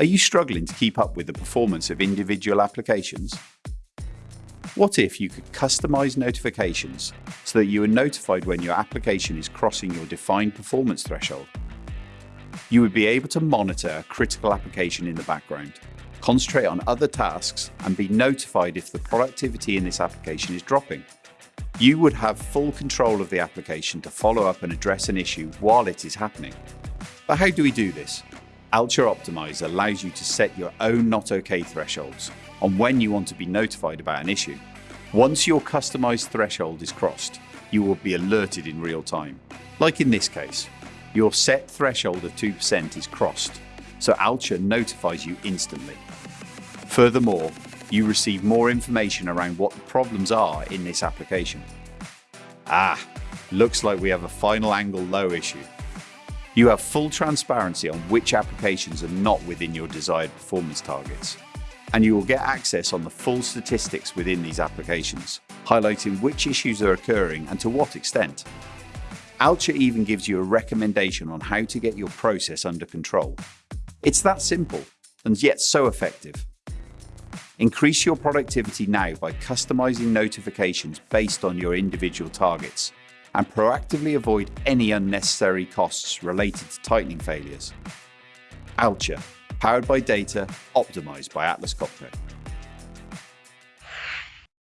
Are you struggling to keep up with the performance of individual applications? What if you could customize notifications so that you are notified when your application is crossing your defined performance threshold? You would be able to monitor a critical application in the background, concentrate on other tasks, and be notified if the productivity in this application is dropping. You would have full control of the application to follow up and address an issue while it is happening. But how do we do this? Alture Optimizer allows you to set your own not OK thresholds on when you want to be notified about an issue. Once your customized threshold is crossed, you will be alerted in real time. Like in this case, your set threshold of 2% is crossed, so Alture notifies you instantly. Furthermore, you receive more information around what the problems are in this application. Ah, looks like we have a final angle low issue. You have full transparency on which applications are not within your desired performance targets. And you will get access on the full statistics within these applications, highlighting which issues are occurring and to what extent. Alture even gives you a recommendation on how to get your process under control. It's that simple, and yet so effective. Increase your productivity now by customizing notifications based on your individual targets and proactively avoid any unnecessary costs related to tightening failures. Alture, powered by data, optimized by Atlas Copco.